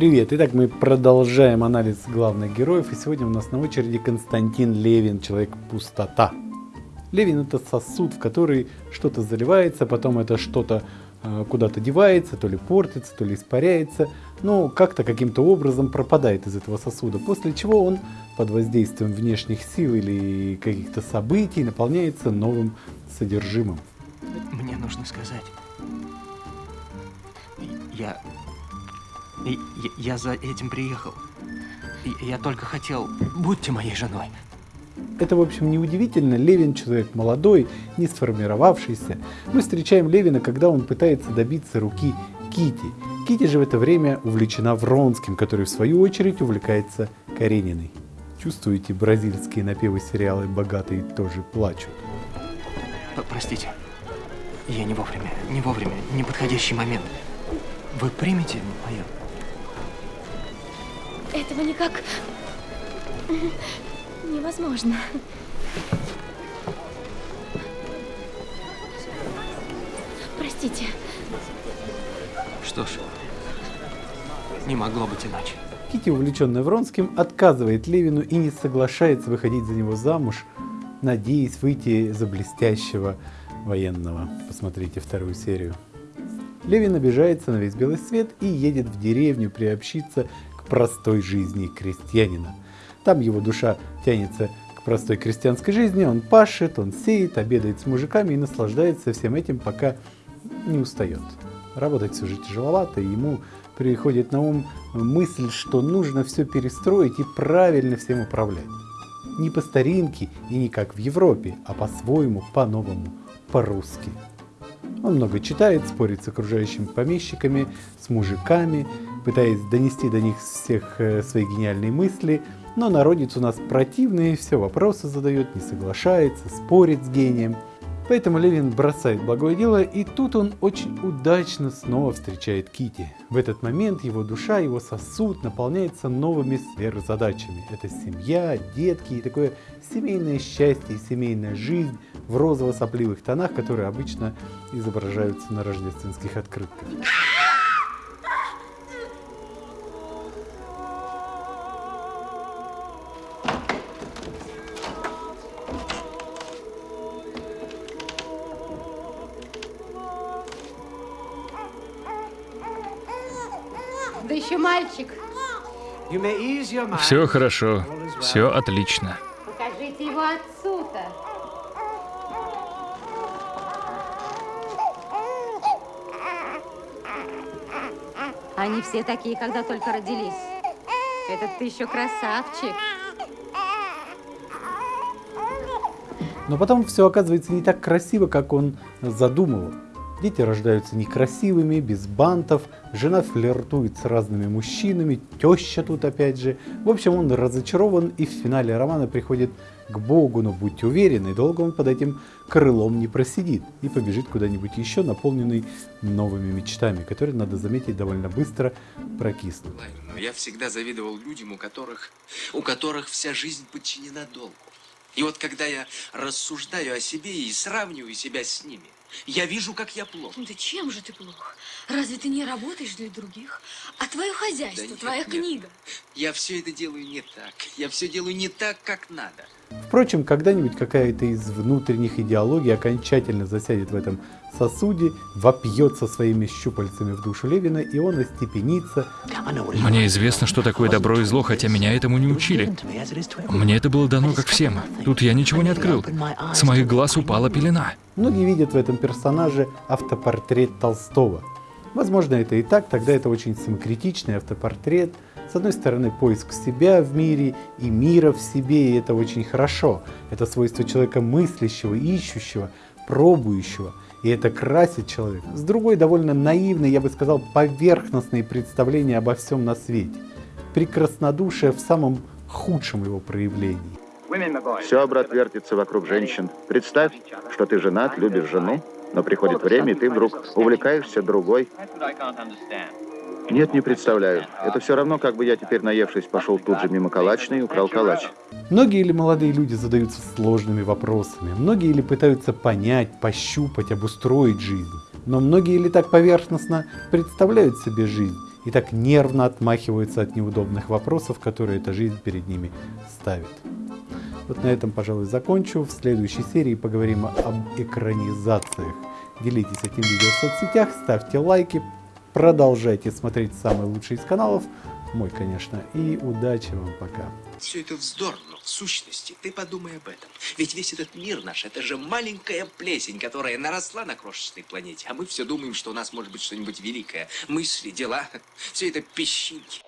Привет! Итак, мы продолжаем анализ главных героев, и сегодня у нас на очереди Константин Левин, Человек-пустота. Левин это сосуд, в который что-то заливается, потом это что-то э, куда-то девается, то ли портится, то ли испаряется, но как-то каким-то образом пропадает из этого сосуда, после чего он под воздействием внешних сил или каких-то событий наполняется новым содержимым. Мне нужно сказать. Я... Я, я за этим приехал. Я только хотел... Будьте моей женой. Это, в общем, неудивительно. Левин человек молодой, не сформировавшийся. Мы встречаем Левина, когда он пытается добиться руки Кити. Кити же в это время увлечена Вронским, который в свою очередь увлекается Карениной. Чувствуете, бразильские напевы сериалы «Богатые тоже плачут». Простите, я не вовремя, не вовремя, неподходящий момент. Вы примете мое? Этого никак невозможно. Простите. Что ж, не могло быть иначе. Кити, увлеченная Вронским, отказывает Левину и не соглашается выходить за него замуж, надеясь выйти за блестящего военного. Посмотрите вторую серию. Левин обижается на весь белый свет и едет в деревню приобщиться к простой жизни крестьянина. Там его душа тянется к простой крестьянской жизни, он пашет, он сеет, обедает с мужиками и наслаждается всем этим, пока не устает. Работать все же тяжеловато, и ему приходит на ум мысль, что нужно все перестроить и правильно всем управлять. Не по старинке и не как в Европе, а по-своему, по-новому, по-русски. Он много читает, спорит с окружающими помещиками, с мужиками, пытаясь донести до них всех э, свои гениальные мысли, но народец у нас противный, все вопросы задает, не соглашается, спорит с гением – Поэтому Левин бросает благое дело, и тут он очень удачно снова встречает Кити. В этот момент его душа, его сосуд наполняется новыми сверхзадачами. Это семья, детки и такое семейное счастье семейная жизнь в розово-сопливых тонах, которые обычно изображаются на рождественских открытках. Да еще мальчик. Все хорошо, все отлично. Покажите его отцу-то. Они все такие, когда только родились. Этот ты еще красавчик. Но потом все оказывается не так красиво, как он задумывал. Дети рождаются некрасивыми, без бантов, жена флиртует с разными мужчинами, теща тут опять же. В общем, он разочарован и в финале романа приходит к Богу, но будьте уверены, долго он под этим крылом не просидит и побежит куда-нибудь еще, наполненный новыми мечтами, которые, надо заметить, довольно быстро прокиснут. Но я всегда завидовал людям, у которых, у которых вся жизнь подчинена долгу. И вот когда я рассуждаю о себе и сравниваю себя с ними, я вижу, как я плох. Да чем же ты плох? Разве ты не работаешь для других? А твое хозяйство, Да нет, твоя нет. книга? Я все это делаю не так. Я все делаю не так, как надо. Впрочем, когда-нибудь какая-то из внутренних идеологий окончательно засядет в этом сосуде, вопьется своими щупальцами в душу Левина, и он остепенится, Мне известно, что такое добро и зло, хотя меня этому не учили. Мне это было дано как всем. Тут я ничего не открыл. С моих глаз упала пелена. Многие видят в этом персонаже автопортрет Толстого. Возможно, это и так, тогда это очень самокритичный автопортрет. С одной стороны, поиск себя в мире и мира в себе, и это очень хорошо. Это свойство человека мыслящего, ищущего, пробующего. И это красит человека. С другой, довольно наивные, я бы сказал, поверхностные представления обо всем на свете. Прекраснодушие в самом худшем его проявлении. Все, брат, вертится вокруг женщин. Представь, что ты женат, любишь жену, но приходит время, и ты вдруг увлекаешься другой. Нет, не представляю. Это все равно, как бы я теперь, наевшись, пошел тут же мимо калачной и украл калач. Многие ли молодые люди задаются сложными вопросами? Многие ли пытаются понять, пощупать, обустроить жизнь? Но многие ли так поверхностно представляют себе жизнь и так нервно отмахиваются от неудобных вопросов, которые эта жизнь перед ними ставит. Вот на этом, пожалуй, закончу. В следующей серии поговорим об экранизациях. Делитесь этим видео в соцсетях, ставьте лайки, продолжайте смотреть самый лучший из каналов, мой, конечно, и удачи вам пока. Все это вздор, но в сущности ты подумай об этом. Ведь весь этот мир наш, это же маленькая плесень, которая наросла на крошечной планете. А мы все думаем, что у нас может быть что-нибудь великое. Мысли, дела, все это песчинки.